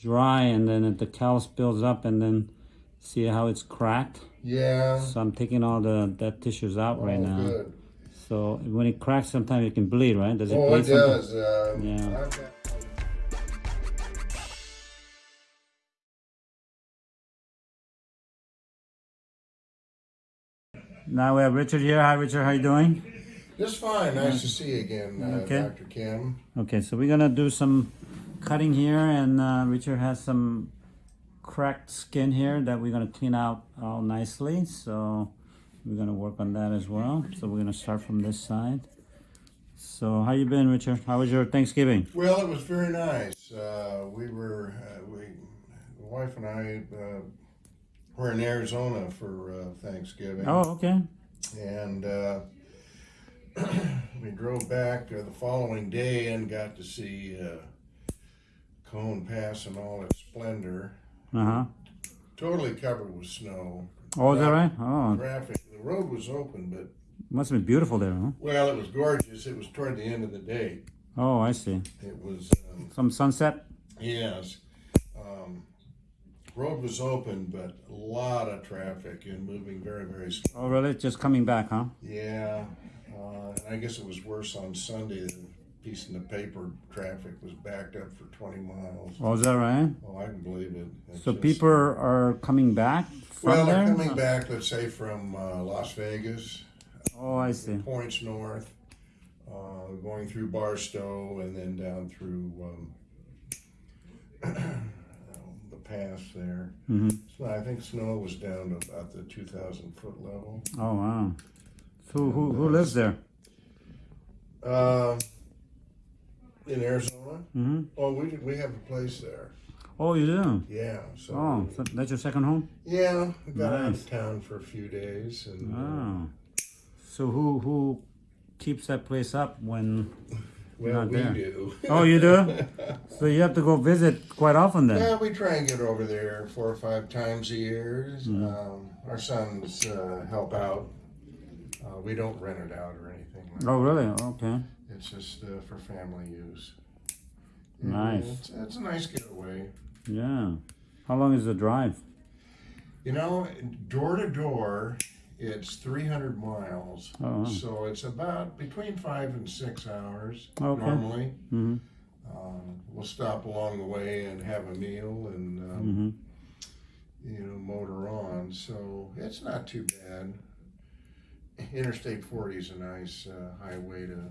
dry and then the callus builds up and then see how it's cracked. Yeah. So I'm taking all the dead tissues out right oh, now. Good. So when it cracks, sometimes it can bleed, right? Does it Oh, bleed? it sometimes? does. Um, Yeah. I've Now we have Richard here. Hi, Richard. How you doing? Just fine. Nice to see you again, uh, Okay. Dr. Kim. Okay, so we're gonna do some cutting here, and uh, Richard has some cracked skin here that we're gonna clean out all nicely. So we're gonna work on that as well. So we're gonna start from this side. So how you been, Richard? How was your Thanksgiving? Well, it was very nice. Uh, we were, uh, we, the wife and I, uh, were in Arizona for uh, Thanksgiving. Oh, okay. and uh, we drove back uh, the following day and got to see uh, Cajon Pass in all its splendor. Uh huh. Totally covered with snow. Oh, is that right? Oh, Traffic. The road was open, but must have been beautiful there, huh? well, it was gorgeous. It was toward the end of the day. Oh, I see. It was um, Some sunset. yes. Um, road was open, but a lot of traffic and moving very, very slow. Oh, really? Just coming back, huh? Yeah, uh, I guess it was worse on Sunday. The piece in the paper traffic was backed up for 20 miles. Oh, is that right? Oh, I can believe it. It's So just- people are coming back from well, they're coming back. Let's say from uh, Las Vegas, Oh, I see. points north, uh, going through Barstow, and then down through um, the pass there. hmm So I think snow was down to about the 2,000 foot level. Oh, wow. So who, who lives there? Uh, in Arizona. hmm Oh, we we have a place there. Oh, you do? Yeah. So Oh, so that's your second home? yeah, got out Nice. of town for a few days, and uh, Oh. So who who keeps that place up when well, not we there. do. Oh, you do? So you have to go visit quite often then? yeah, we try and get over there four or five times a year. Mm-hmm. Um, our sons uh, help out. Uh, we don't rent it out or anything. Like Oh, really? Okay. It's just uh, for family use. Nice. It's, it's a nice getaway. Yeah. How long is the drive? You know, door to door, it's 300 miles. Oh. So it's about between five and six hours Okay. normally. hmm Um, we'll stop along the way and have a meal and, um, hmm you know, motor on. So it's not too bad. Interstate 40 is a nice uh, highway to.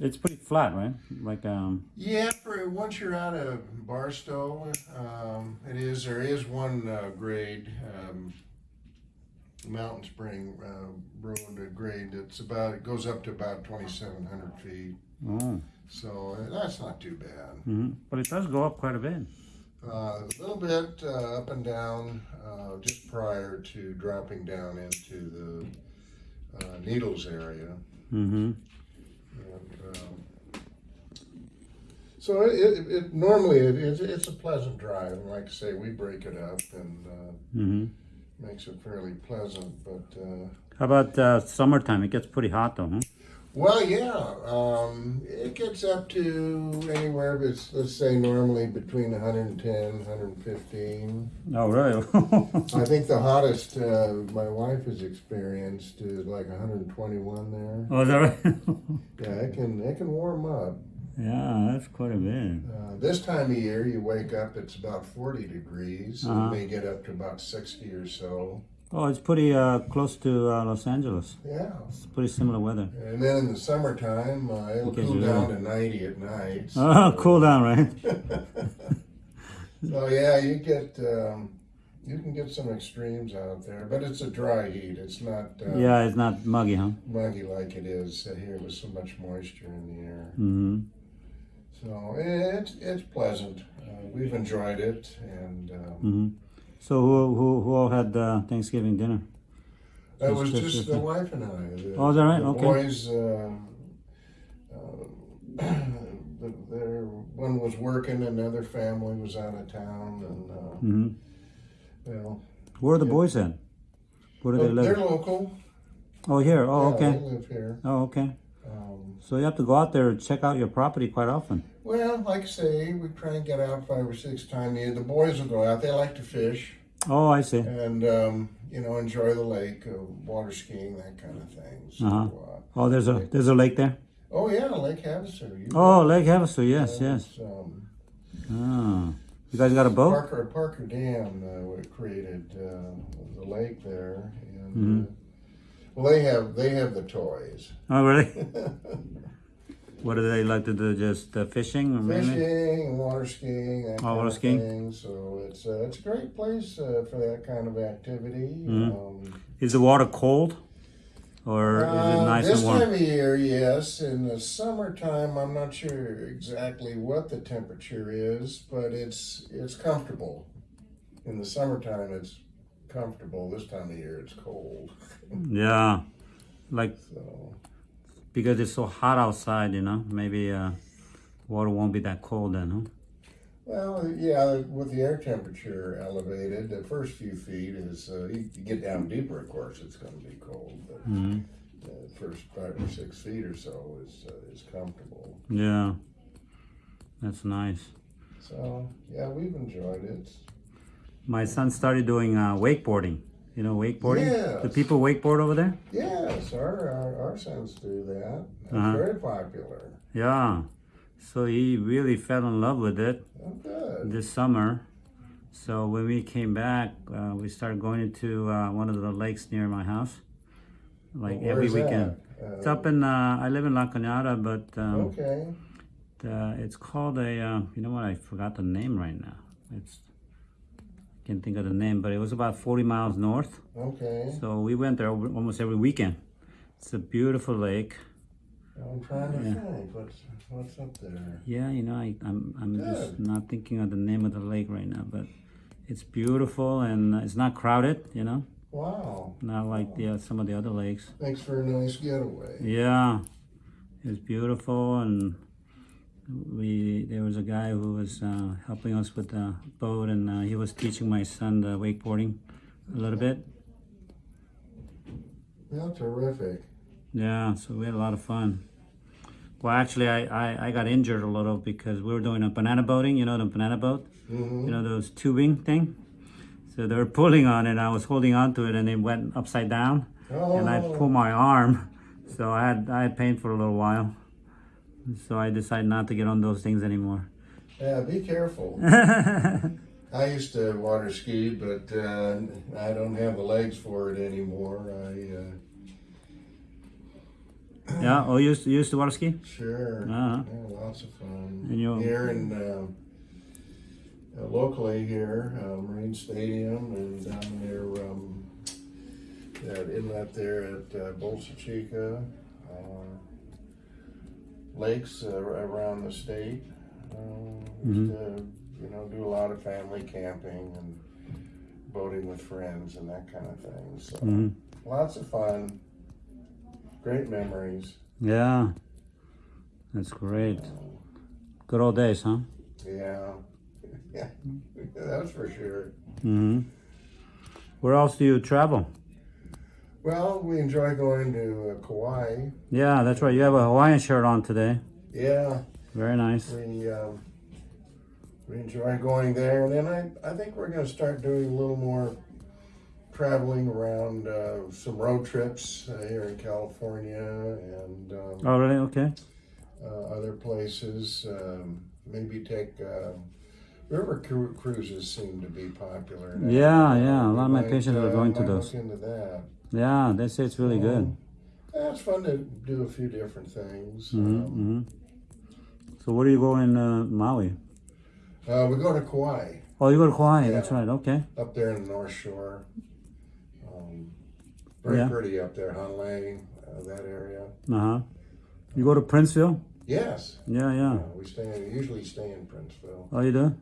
It's pretty flat, right? Like, um, Yeah, for once you're out of Barstow, um, it is. There is one uh, grade, um, Mountain Spring uh, Road grade. It's about. It goes up to about 2,700 feet. oh. So uh, that's not too bad. hmm But it does go up quite a bit. Uh, a little bit uh, up and down uh, just prior to dropping down into the uh, Needles area. hmm And, um, so it, it, it normally it, it's, it's a pleasant drive. And like I say, we break it up and uh, hmm makes it fairly pleasant. But uh, How about uh, summertime? It gets pretty hot though, huh? Well, yeah, um, it gets up to anywhere. But let's say normally between 110, 115. Oh, really? I think the hottest uh, my wife has experienced is like 121 there. oh, is that right? Yeah, it can it can warm up. yeah, that's quite a bit. Uh, this time of year, you wake up, it's about 40 degrees. Uh-huh. It may get up to about 60 or so. Oh, it's pretty uh, close to uh, Los Angeles. Yeah. It's pretty similar weather. And then in the summertime, uh, it'll cool so- down to 90 at night. Oh, cool down, right? so yeah, you get um, you can get some extremes out there, but it's a dry heat. It's not uh, Yeah, it's not muggy, huh? muggy like it is here with so much moisture in the air. hmm So it's it's pleasant. Uh, we've enjoyed it, and um, hmm So who, who, who all had uh, Thanksgiving dinner? that was just- just the wife and I. The, Oh, is that right? The Okay. boys, uh, uh, the, their one was working, another family was out of town, and uh, hmm well, Where are the boys at? Where do they but they're local. Oh, here. Oh, Yeah, okay. They live here. Oh, okay. Um, So you have to go out there and check out your property quite often. Well, like I say, we try and get out five or six times a year. The boys will go out. They like to fish Oh, I see. and um, you know enjoy the lake, uh, water skiing, that kind of thing. So, Uh-huh. uh, Oh, there's a there's a lake there. oh yeah, Lake Havasu. You Oh, Lake Havasu. Yes, yes. Um, Ah, you guys got a boat? Parker Parker Dam uh, created uh, the lake there, and Mhm. uh, well, they have they have the toys. Oh, really? What do they like to do? Just uh, fishing, or mainly? Fishing, water skiing, that Oh, water skiing. thing. So it's uh, it's a great place uh, for that kind of activity. Mhm. Um, Is the water cold, or is it uh, nice this and warm? This time of year, yes. In the summertime, I'm not sure exactly what the temperature is, but it's it's comfortable. In the summertime, it's comfortable. This time of year, it's cold. Yeah, like So because it's so hot outside, you know. Maybe uh, water won't be that cold then, huh? Well, yeah, with the air temperature elevated, the first few feet is, uh, you, get down deeper, of course, it's going to be cold, but hmm the first five or six feet or so is, uh, is comfortable. Yeah, that's nice. So, yeah, we've enjoyed it. My son started doing uh, wakeboarding. You know wakeboarding? Yes. Do people wakeboard over there? Yes, our, our, our sons do that. It's Uh-huh. very popular. Yeah. So he really fell in love with it Oh, this summer. So when we came back, uh, we started going into uh, one of the lakes near my house, like Where every weekend. that? It's Uh, up in. Uh, I live in La Cañada, but um, okay. it's called a. Uh, you know what? I forgot the name right now. It's. Can't think of the name, but it was about 40 miles north. Okay. So we went there almost every weekend. It's a beautiful lake. I'm trying to Yeah. think. What's, what's up there? Yeah, you know, I, I'm I'm just not thinking of the name of the lake right now, but it's beautiful and it's not crowded. You know, Wow. not like the uh, some of the other lakes. Thanks for a nice getaway. Yeah, it's beautiful, and we there was a guy who was uh, helping us with the boat, and uh, he was teaching my son the wakeboarding a little bit. Yeah, terrific. Yeah, so we had a lot of fun. Well, actually, I, I, I got injured a little because we were doing a banana boating. You know the banana boat. hmm you know those tubing thing so they were pulling on it and i was holding on to it and it went upside down Oh, and i pulled my arm so i had i had pain for a little while so i decided not to get on those things anymore yeah, be careful. I used to water ski, but uh, I don't have the legs for it anymore. I uh, yeah oh you used to, you used to water ski sure, Uh-huh. yeah, lots of fun. And you- here in uh, uh, locally here, uh, Marine Stadium, and down near um, that inlet there at uh, Bolsa Chica, uh, lakes uh, around the state. Uh, used to, you know, do a lot of family camping and boating with friends and that kind of thing. So Mhm. lots of fun, great memories. yeah that's great good old days huh Yeah, yeah, that's for sure. hmm where else do you travel Well, we enjoy going to uh, Kauai. yeah that's right you have a hawaiian shirt on today Yeah, very nice we um, we enjoy going there, and then I I think we're going to start doing a little more traveling around uh, some road trips uh, here in California and um, oh really okay uh, other places. Um, maybe take. Uh, River cru- cruises seem to be popular. now. Yeah, yeah, a lot of my patients are uh, going to those. Look into that. Yeah they say it's really good Yeah, it's fun to do a few different things. hmm Um, hmm So where do you go in uh, Maui? uh, we go to Kauai Oh, you go to Kauai. Yeah. That's right. Okay. up there in the North Shore. Um, very Yeah. pretty up there, Honolulu, uh, that area. Uh huh. You go to Princeville? Yes, Yeah, yeah. uh, we stay in, usually stay in Princeville. Oh, you do?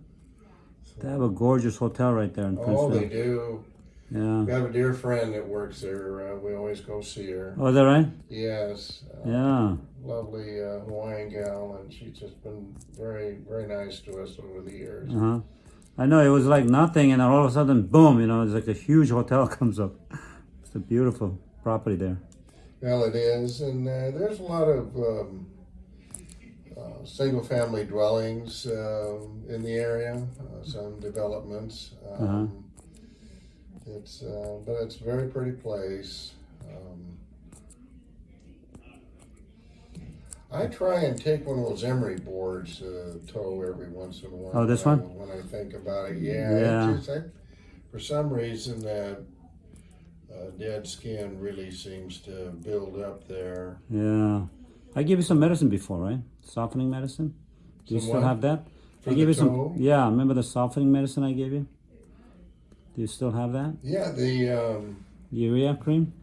So- They have a gorgeous hotel right there in Princeville. oh, they do. Yeah. We have a dear friend that works there. Uh, we always go see her. Oh, is that right? Yes. Uh, Yeah. Lovely uh, Hawaiian gal, and she's just been very, very nice to us over the years. Uh huh. I know it was like nothing, and all of a sudden, boom! You know, it's like a huge hotel comes up. It's a beautiful property there. Well, it is, and uh, there's a lot of um, uh, single-family dwellings um, in the area, uh, some developments. Um, It's, uh, but it's a very pretty place. Um, I try and take one of those emery boards to tow every once in a while. Oh, this one? When I think about it, yeah. Yeah. Just, I, for some reason, that uh, dead skin really seems to build up there. Yeah. I gave you some medicine before, right? Softening medicine. Do you Some still what? have that? For I gave you some. Yeah, remember the softening medicine I gave you? Do you still have that? Yeah, the, um, Urea cream?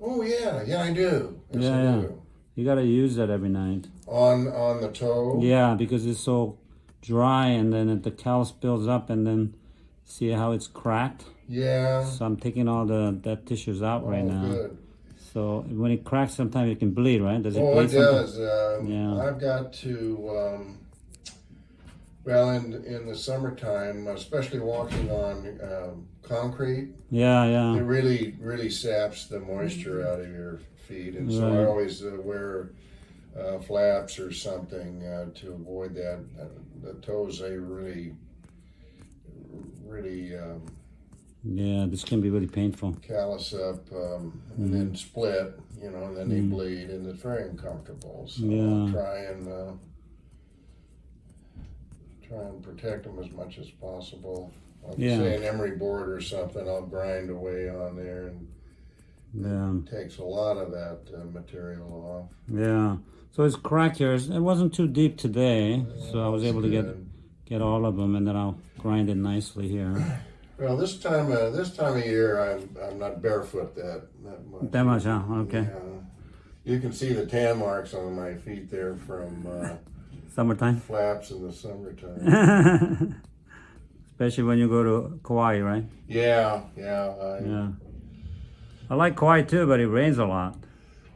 oh, yeah, yeah, I do. Yes, Yeah, I yeah. do. You gotta use that every night. On, on the toe? Yeah, because it's so dry and then it, the callus builds up and then see how it's cracked? Yeah. So I'm taking all the dead tissues out right Oh, now. good. So when it cracks, sometimes it can bleed, right? Does it Oh, bleed it does. Um, Yeah. I've got to, um, well, in, in the summertime, especially walking on um, concrete, Yeah, yeah, it really, really saps the moisture out of your feet. And so I always uh, wear uh, flaps or something uh, to avoid that. Uh, the toes, they really, really um, Yeah, this can be really painful. callus up um, Mm-hmm. and then split, you know, and then they bleed, and it's very uncomfortable. So Yeah. I'll try and uh, try and protect them as much as possible. Like Yeah. say an emery board or something, I'll grind away on there, and Yeah, takes a lot of that uh, material off. yeah. So it's cracked here. It wasn't too deep today, so I was able to get get all of them, and then I'll grind it nicely here. Well, this time, uh, this time of year, I'm I'm not barefoot that that much. That much, huh? Okay. Yeah. You can see the tan marks on my feet there from uh, Summertime, flaps in the summertime. especially when you go to Kauai, right? Yeah, yeah. I, Yeah. I like Kauai too, but it rains a lot.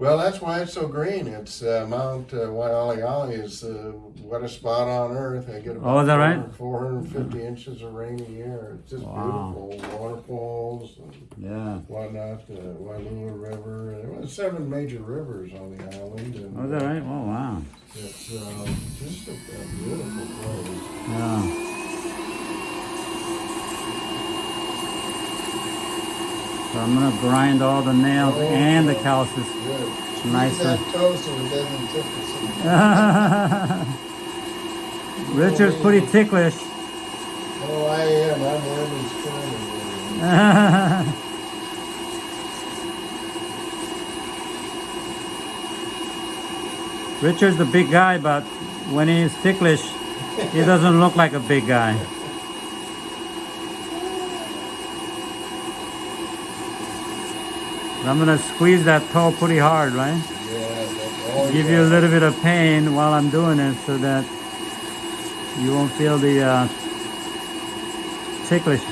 Well, that's why it's so green. It's uh, Mount uh, Waialeale is the wettest spot on earth. I get about Oh, is that right? 450 inches of rain a year. It's just Wow. beautiful. Waterfalls and Yeah. whatnot. The Wailua River. There was seven major rivers on the island. And, Oh, is that right? Oh, wow. It's uh, just a, a beautiful place. Yeah. So I'm gonna grind all the nails and the calluses. Seat. Richard's pretty ticklish. Oh, I am. I'm Women's Corner. Richard's the big guy, but when he's ticklish, he doesn't look like a big guy. I'm gonna squeeze that toe pretty hard, right? Yeah, that's all Give you a little bit of pain while I'm doing it so that you won't feel the uh, ticklish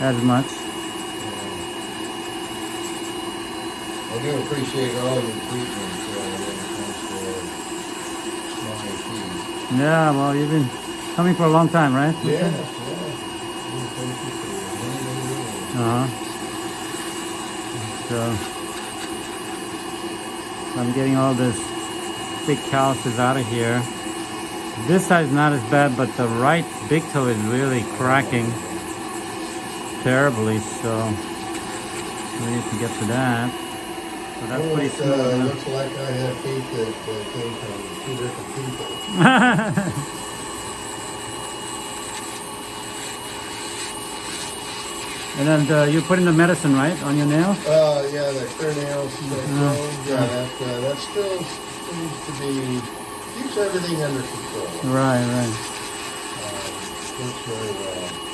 as much. I do appreciate all your treatments uh, when it comes to my feet. Yeah, well, you've been coming for a long time, right? Yeah, yeah. Well, Thank you for many, many years. Uh-huh. So, I'm getting all this big calluses out of here. This side's not as bad, but the right big toe is really cracking terribly, so we need to get to that. So that's Well, pretty it, smooth. uh, looks like I have feet that uh, came from two different people. and then uh, you're putting the medicine, right, on your nails? Uh, yeah, the clear nails, that Uh-huh. yeah, that, uh, that still seems to be, keeps everything under control. Right, right. Um, works very well.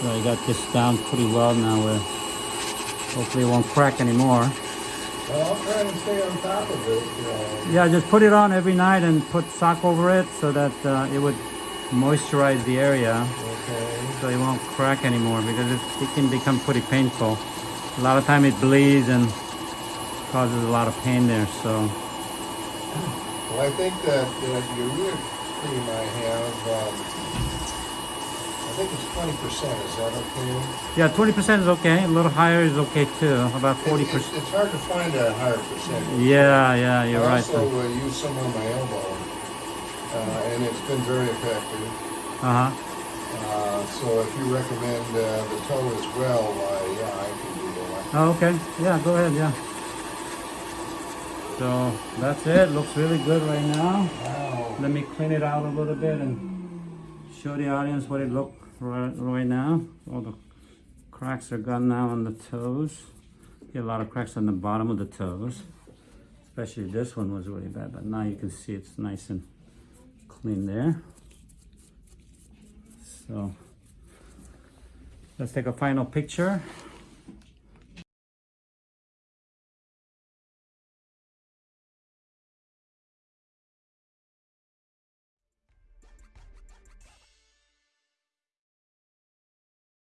So I got this down pretty well now where hopefully it won't crack anymore. Well, I'll try and stay on top of it. Uh, Yeah, just put it on every night and put sock over it so that uh, it would moisturize the area okay. so it won't crack anymore because it, it can become pretty painful. A lot of time it bleeds and causes a lot of pain there. So Well, I think that the root cream I have, um, think it's twenty percent, is that okay? Yeah, twenty percent is okay. A little higher is okay too. About forty It's- percent. It's, it's hard to find a higher percentage. Yeah, yeah, you're I right. also uh, use some on my elbow, uh, and it's been very effective. Uh huh. Uh, so if you recommend uh, the toe as well, uh, yeah, I can do that. Oh, okay. Yeah, go ahead. Yeah. So that's it. Looks really good right now. Wow. Let me clean it out a little bit and show the audience what it look right, right now. All the cracks are gone now on the toes. Get a lot of cracks on the bottom of the toes. Especially this one was really bad, but now you can see it's nice and clean there. So let's take a final picture.